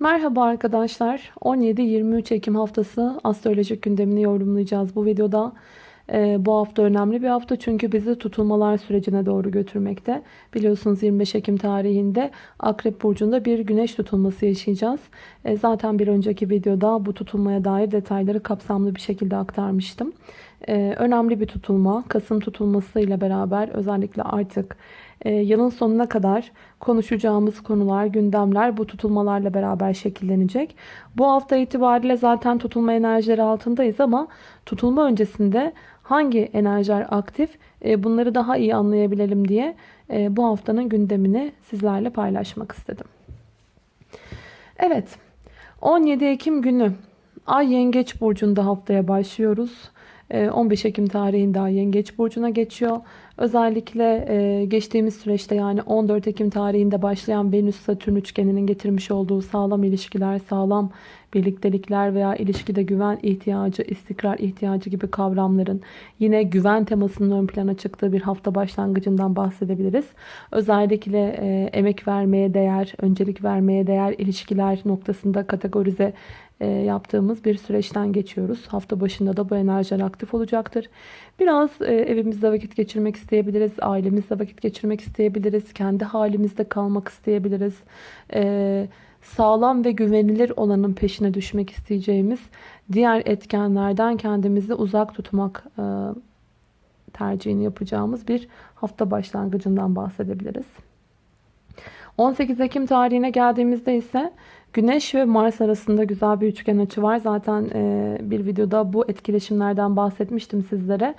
Merhaba arkadaşlar. 17-23 Ekim haftası astrolojik gündemini yorumlayacağız bu videoda. Ee, bu hafta önemli bir hafta çünkü bizi tutulmalar sürecine doğru götürmekte. Biliyorsunuz 25 Ekim tarihinde Akrep Burcu'nda bir güneş tutulması yaşayacağız. Ee, zaten bir önceki videoda bu tutulmaya dair detayları kapsamlı bir şekilde aktarmıştım. Ee, önemli bir tutulma. Kasım tutulması ile beraber özellikle artık e, yılın sonuna kadar konuşacağımız konular, gündemler bu tutulmalarla beraber şekillenecek. Bu hafta itibariyle zaten tutulma enerjileri altındayız ama tutulma öncesinde hangi enerjiler aktif e, bunları daha iyi anlayabilelim diye e, bu haftanın gündemini sizlerle paylaşmak istedim. Evet 17 Ekim günü Ay Yengeç Burcu'nda haftaya başlıyoruz. 15 Ekim tarihinde Ay Yengeç Burcu'na geçiyor. Özellikle e, geçtiğimiz süreçte yani 14 Ekim tarihinde başlayan Venüs-Satürn üçgeninin getirmiş olduğu sağlam ilişkiler, sağlam birliktelikler veya ilişkide güven ihtiyacı, istikrar ihtiyacı gibi kavramların yine güven temasının ön plana çıktığı bir hafta başlangıcından bahsedebiliriz. Özellikle e, emek vermeye değer, öncelik vermeye değer ilişkiler noktasında kategorize yaptığımız bir süreçten geçiyoruz. Hafta başında da bu enerjiler aktif olacaktır. Biraz e, evimizde vakit geçirmek isteyebiliriz. Ailemizle vakit geçirmek isteyebiliriz. Kendi halimizde kalmak isteyebiliriz. E, sağlam ve güvenilir olanın peşine düşmek isteyeceğimiz diğer etkenlerden kendimizi uzak tutmak tercihini yapacağımız bir hafta başlangıcından bahsedebiliriz. 18 Ekim tarihine geldiğimizde ise Güneş ve Mars arasında güzel bir üçgen açı var. Zaten e, bir videoda bu etkileşimlerden bahsetmiştim sizlere.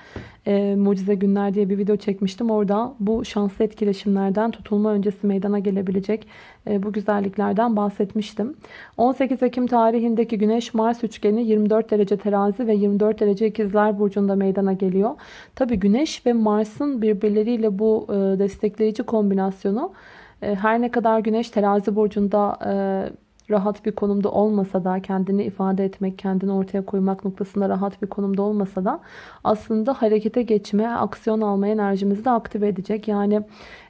E, Mucize Günler diye bir video çekmiştim. Orada bu şanslı etkileşimlerden tutulma öncesi meydana gelebilecek e, bu güzelliklerden bahsetmiştim. 18 Ekim tarihindeki Güneş-Mars üçgeni 24 derece terazi ve 24 derece ikizler burcunda meydana geliyor. Tabi Güneş ve Mars'ın birbirleriyle bu e, destekleyici kombinasyonu e, her ne kadar Güneş terazi burcunda e, rahat bir konumda olmasa da kendini ifade etmek, kendini ortaya koymak noktasında rahat bir konumda olmasa da aslında harekete geçme, aksiyon alma enerjimizi de aktive edecek. Yani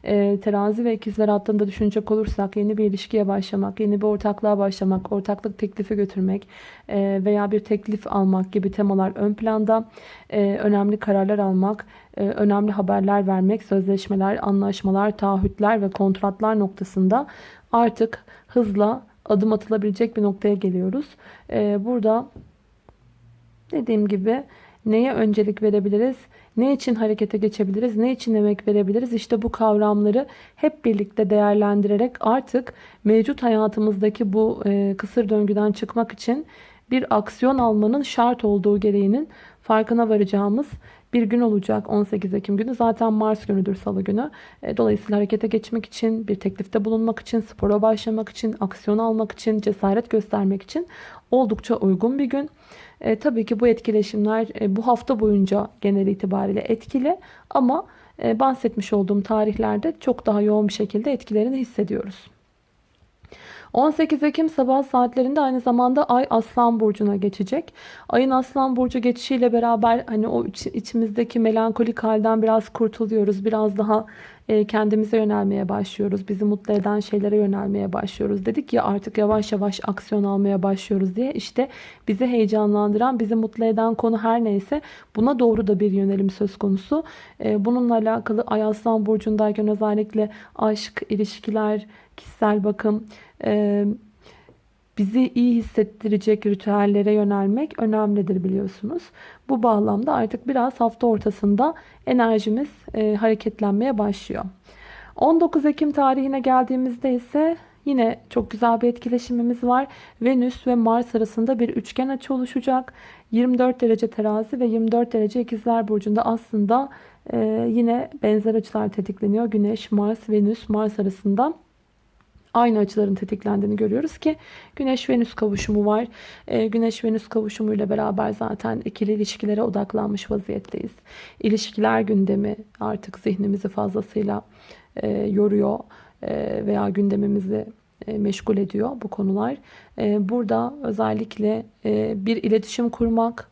e, terazi ve ikizler hattında düşünecek olursak yeni bir ilişkiye başlamak, yeni bir ortaklığa başlamak, ortaklık teklifi götürmek e, veya bir teklif almak gibi temalar ön planda. E, önemli kararlar almak, e, önemli haberler vermek, sözleşmeler, anlaşmalar, taahhütler ve kontratlar noktasında artık hızla adım atılabilecek bir noktaya geliyoruz. Ee, burada dediğim gibi neye öncelik verebiliriz? Ne için harekete geçebiliriz? Ne için emek verebiliriz? İşte bu kavramları hep birlikte değerlendirerek artık mevcut hayatımızdaki bu e, kısır döngüden çıkmak için bir aksiyon almanın şart olduğu gereğinin farkına varacağımız bir gün olacak 18 Ekim günü. Zaten Mars günüdür salı günü. E, dolayısıyla harekete geçmek için, bir teklifte bulunmak için, spora başlamak için, aksiyon almak için, cesaret göstermek için oldukça uygun bir gün. E, tabii ki bu etkileşimler e, bu hafta boyunca genel itibariyle etkili ama e, bahsetmiş olduğum tarihlerde çok daha yoğun bir şekilde etkilerini hissediyoruz. 18 Ekim sabah saatlerinde aynı zamanda Ay Aslan Burcu'na geçecek. Ayın Aslan Burcu geçişiyle beraber hani o içimizdeki melankolik halden biraz kurtuluyoruz. Biraz daha kendimize yönelmeye başlıyoruz. Bizi mutlu eden şeylere yönelmeye başlıyoruz. Dedik ya artık yavaş yavaş aksiyon almaya başlıyoruz diye. İşte bizi heyecanlandıran, bizi mutlu eden konu her neyse buna doğru da bir yönelim söz konusu. E, bununla alakalı Ay Aslan Burcu'ndayken özellikle aşk, ilişkiler, kişisel bakım, e, bizi iyi hissettirecek ritüellere yönelmek önemlidir biliyorsunuz. Bu bağlamda artık biraz hafta ortasında enerjimiz e, hareketlenmeye başlıyor. 19 Ekim tarihine geldiğimizde ise yine çok güzel bir etkileşimimiz var. Venüs ve Mars arasında bir üçgen açı oluşacak. 24 derece terazi ve 24 derece ikizler burcunda aslında e, yine benzer açılar tetikleniyor. Güneş, Mars, Venüs, Mars arasında aynı açıların tetiklendiğini görüyoruz ki Güneş-Venüs kavuşumu var. E, Güneş-Venüs kavuşumuyla beraber zaten ikili ilişkilere odaklanmış vaziyetteyiz. İlişkiler gündemi artık zihnimizi fazlasıyla e, yoruyor e, veya gündemimizi e, meşgul ediyor bu konular. E, burada özellikle e, bir iletişim kurmak,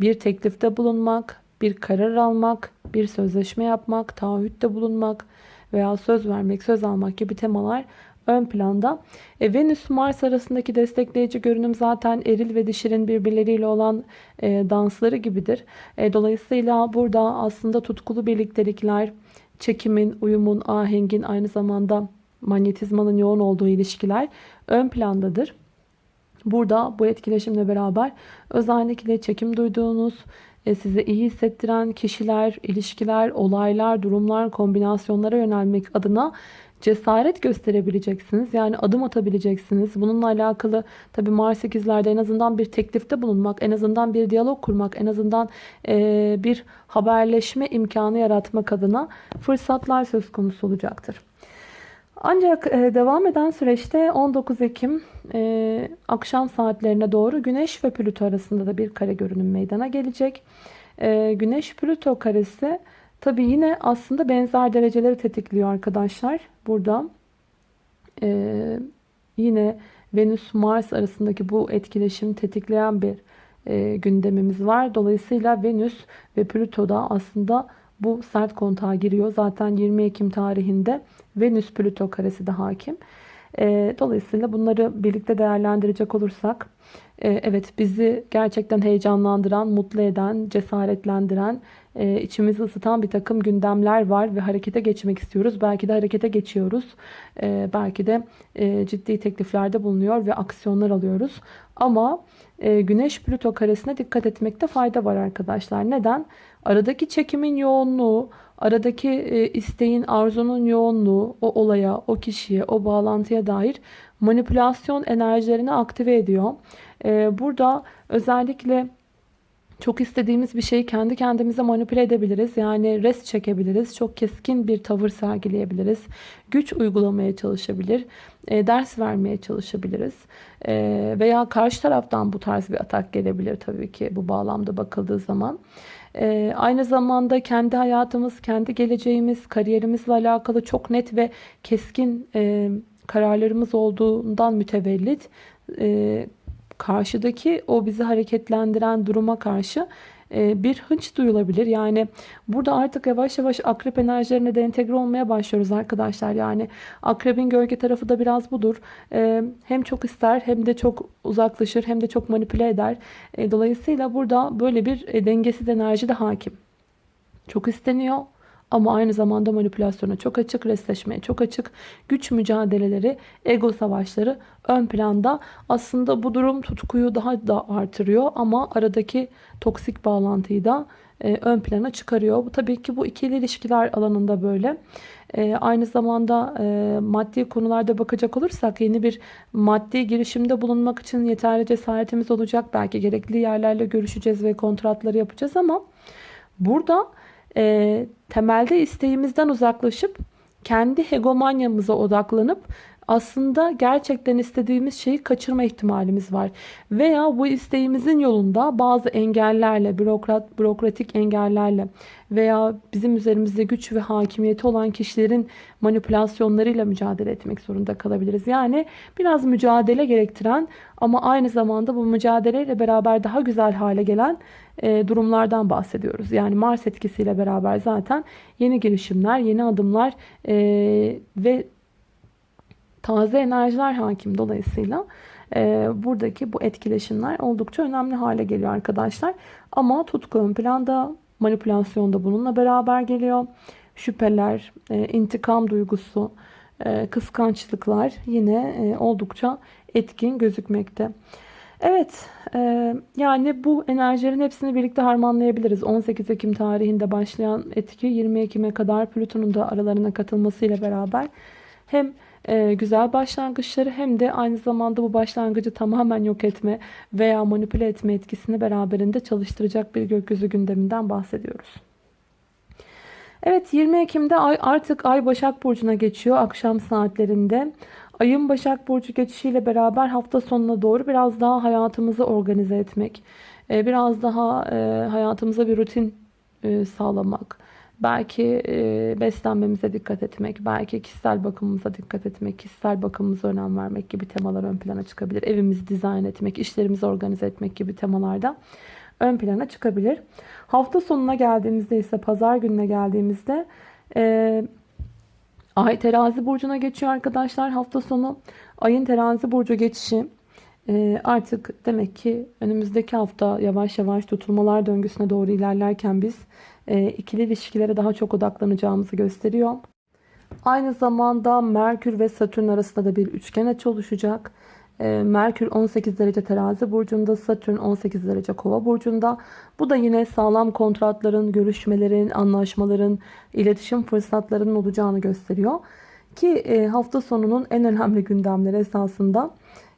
bir teklifte bulunmak, bir karar almak, bir sözleşme yapmak, taahhütte bulunmak veya söz vermek, söz almak gibi temalar ön planda. E, Venüs-Mars arasındaki destekleyici görünüm zaten eril ve dişirin birbirleriyle olan e, dansları gibidir. E, dolayısıyla burada aslında tutkulu birliktelikler, çekimin, uyumun, ahengin aynı zamanda manyetizmanın yoğun olduğu ilişkiler ön plandadır. Burada bu etkileşimle beraber özellikle çekim duyduğunuz, e, size iyi hissettiren kişiler, ilişkiler, olaylar, durumlar, kombinasyonlara yönelmek adına cesaret gösterebileceksiniz. Yani adım atabileceksiniz. Bununla alakalı tabii Mars 8'lerde en azından bir teklifte bulunmak, en azından bir diyalog kurmak, en azından e, bir haberleşme imkanı yaratmak adına fırsatlar söz konusu olacaktır. Ancak e, devam eden süreçte 19 Ekim e, akşam saatlerine doğru Güneş ve Plüto arasında da bir kare görünüm meydana gelecek. E, Güneş Plüto karesi tabi yine aslında benzer dereceleri tetikliyor arkadaşlar. Burada e, yine Venüs Mars arasındaki bu etkileşimi tetikleyen bir e, gündemimiz var. Dolayısıyla Venüs ve Plüto da aslında bu sert kontağa giriyor. Zaten 20 Ekim tarihinde Venüs Plüto karesi de hakim. E, dolayısıyla bunları birlikte değerlendirecek olursak evet bizi gerçekten heyecanlandıran, mutlu eden, cesaretlendiren, e, içimizi ısıtan bir takım gündemler var ve harekete geçmek istiyoruz. Belki de harekete geçiyoruz. E, belki de e, ciddi tekliflerde bulunuyor ve aksiyonlar alıyoruz. Ama e, Güneş Plüto karesine dikkat etmekte fayda var arkadaşlar. Neden? Aradaki çekimin yoğunluğu, aradaki isteğin, arzunun yoğunluğu o olaya, o kişiye, o bağlantıya dair manipülasyon enerjilerini aktive ediyor. E, burada özellikle çok istediğimiz bir şeyi kendi kendimize manipüle edebiliriz. Yani res çekebiliriz. Çok keskin bir tavır sergileyebiliriz. Güç uygulamaya çalışabilir. E, ders vermeye çalışabiliriz. E, veya karşı taraftan bu tarz bir atak gelebilir tabii ki bu bağlamda bakıldığı zaman. E, aynı zamanda kendi hayatımız, kendi geleceğimiz, kariyerimizle alakalı çok net ve keskin e, kararlarımız olduğundan mütevellit e, karşıdaki o bizi hareketlendiren duruma karşı e, bir hınç duyulabilir. Yani burada artık yavaş yavaş akrep enerjilerine de entegre olmaya başlıyoruz arkadaşlar. Yani akrebin gölge tarafı da biraz budur. E, hem çok ister hem de çok uzaklaşır hem de çok manipüle eder. E, dolayısıyla burada böyle bir dengesiz enerji de hakim. Çok isteniyor ama aynı zamanda manipülasyona çok açık, resleşmeye çok açık. Güç mücadeleleri, ego savaşları ön planda. Aslında bu durum tutkuyu daha da artırıyor ama aradaki toksik bağlantıyı da e, ön plana çıkarıyor. Tabii ki bu ikili ilişkiler alanında böyle. E, aynı zamanda e, maddi konularda bakacak olursak yeni bir maddi girişimde bulunmak için yeterli cesaretimiz olacak. Belki gerekli yerlerle görüşeceğiz ve kontratları yapacağız ama burada e, temelde isteğimizden uzaklaşıp kendi hegemonyamıza odaklanıp aslında gerçekten istediğimiz şeyi kaçırma ihtimalimiz var. Veya bu isteğimizin yolunda bazı engellerle, bürokrat, bürokratik engellerle veya bizim üzerimizde güç ve hakimiyeti olan kişilerin manipülasyonlarıyla mücadele etmek zorunda kalabiliriz. Yani biraz mücadele gerektiren ama aynı zamanda bu mücadeleyle beraber daha güzel hale gelen durumlardan bahsediyoruz. Yani Mars etkisiyle beraber zaten yeni girişimler, yeni adımlar e, ve taze enerjiler hakim dolayısıyla e, buradaki bu etkileşimler oldukça önemli hale geliyor arkadaşlar. Ama tutku ön planda manipülasyon da bununla beraber geliyor. Şüpheler, e, intikam duygusu, e, kıskançlıklar yine e, oldukça etkin gözükmekte. Evet e, yani bu enerjilerin hepsini birlikte harmanlayabiliriz. 18 Ekim tarihinde başlayan etki 20 Ekim'e kadar Plüton'un da aralarına katılmasıyla beraber hem e, güzel başlangıçları hem de aynı zamanda bu başlangıcı tamamen yok etme veya manipüle etme etkisini beraberinde çalıştıracak bir gökyüzü gündeminden bahsediyoruz. Evet 20 Ekim'de ay, artık Ay Başak Burcu'na geçiyor akşam saatlerinde. Ayın Başak Burcu geçişiyle beraber hafta sonuna doğru biraz daha hayatımızı organize etmek, e, biraz daha e, hayatımıza bir rutin e, sağlamak, belki beslenmemize dikkat etmek, belki kişisel bakımımıza dikkat etmek, kişisel bakımımıza önem vermek gibi temalar ön plana çıkabilir. Evimizi dizayn etmek, işlerimizi organize etmek gibi temalarda ön plana çıkabilir. Hafta sonuna geldiğimizde ise pazar gününe geldiğimizde Ay terazi burcuna geçiyor arkadaşlar hafta sonu. Ayın terazi burcu geçişi e, artık demek ki önümüzdeki hafta yavaş yavaş tutulmalar döngüsüne doğru ilerlerken biz e, ikili ilişkilere daha çok odaklanacağımızı gösteriyor. Aynı zamanda Merkür ve Satürn arasında da bir üçgen açı oluşacak. E, Merkür 18 derece terazi burcunda, Satürn 18 derece kova burcunda. Bu da yine sağlam kontratların, görüşmelerin, anlaşmaların, iletişim fırsatlarının olacağını gösteriyor. Ki e, hafta sonunun en önemli gündemleri esasında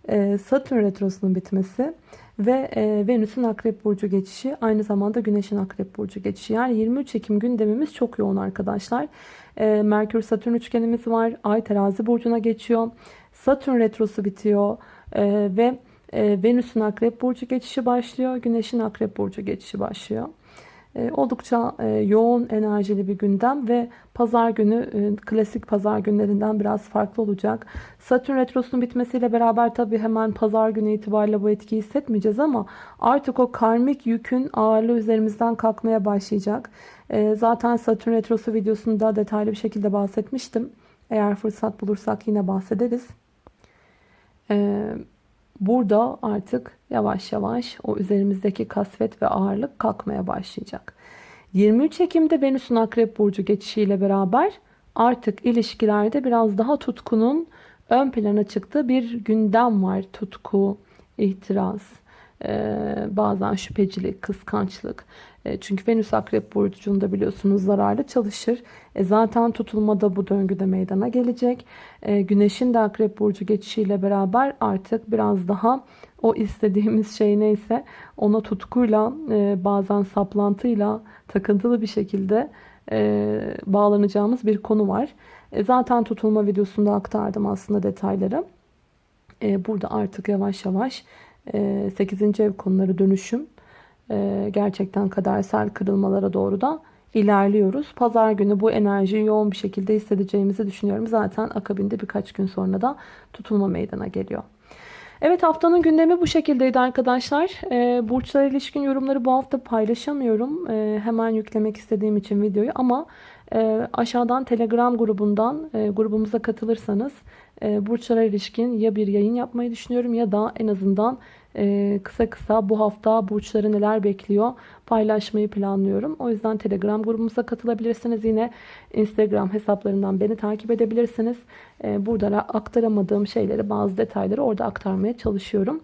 e, Satürn retrosunun bitmesi ve e, Venüs'ün Akrep Burcu geçişi aynı zamanda Güneş'in Akrep Burcu geçişi. Yani 23 Ekim gündemimiz çok yoğun arkadaşlar. Merkür Satürn üçgenimiz var. Ay terazi burcuna geçiyor. Satürn retrosu bitiyor ve Venüs'ün Akrep Burcu geçişi başlıyor. Güneş'in Akrep Burcu geçişi başlıyor. E, oldukça e, yoğun enerjili bir gündem ve pazar günü e, klasik pazar günlerinden biraz farklı olacak. Satürn retrosunun bitmesiyle beraber tabi hemen pazar günü itibariyle bu etkiyi hissetmeyeceğiz ama artık o karmik yükün ağırlığı üzerimizden kalkmaya başlayacak. Zaten Satürn retrosu videosunda detaylı bir şekilde bahsetmiştim. Eğer fırsat bulursak yine bahsederiz. Burada artık yavaş yavaş o üzerimizdeki kasvet ve ağırlık kalkmaya başlayacak. 23 Ekim'de Venüs'ün Akrep Burcu geçişiyle beraber artık ilişkilerde biraz daha tutkunun ön plana çıktığı bir gündem var. Tutku, ihtiras, bazen şüphecilik, kıskançlık. Çünkü Venüs Akrep Burcu'nda biliyorsunuz zararlı çalışır. E zaten tutulmada bu döngüde meydana gelecek. Güneşin de Akrep Burcu geçişiyle beraber artık biraz daha o istediğimiz şey neyse ona tutkuyla bazen saplantıyla takıntılı bir şekilde bağlanacağımız bir konu var. Zaten tutulma videosunda aktardım aslında detayları. Burada artık yavaş yavaş 8. ev konuları dönüşüm ee, gerçekten kadersel kırılmalara doğru da ilerliyoruz. Pazar günü bu enerjiyi yoğun bir şekilde hissedeceğimizi düşünüyorum. Zaten akabinde birkaç gün sonra da tutulma meydana geliyor. Evet haftanın gündemi bu şekildeydi arkadaşlar. E, burçlara ilişkin yorumları bu hafta paylaşamıyorum. Hemen yüklemek istediğim için videoyu ama e, aşağıdan Telegram grubundan e, grubumuza katılırsanız e, burçlara ilişkin ya bir yayın yapmayı düşünüyorum ya da en azından e, kısa kısa bu hafta burçları neler bekliyor paylaşmayı planlıyorum. O yüzden Telegram grubumuza katılabilirsiniz. Yine Instagram hesaplarından beni takip edebilirsiniz. E, burada aktaramadığım şeyleri bazı detayları orada aktarmaya çalışıyorum.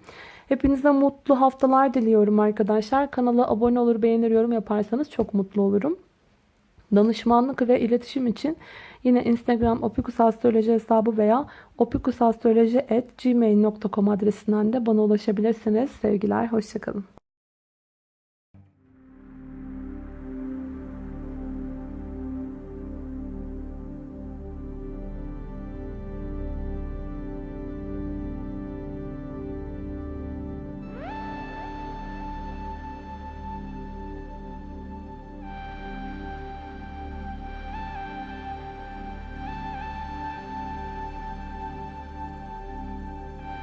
Hepinize mutlu haftalar diliyorum arkadaşlar. Kanala abone olur, beğenir, yorum yaparsanız çok mutlu olurum. Danışmanlık ve iletişim için yine Instagram opikusastroloji hesabı veya opikusastroloji.gmail.com adresinden de bana ulaşabilirsiniz. Sevgiler, hoşçakalın.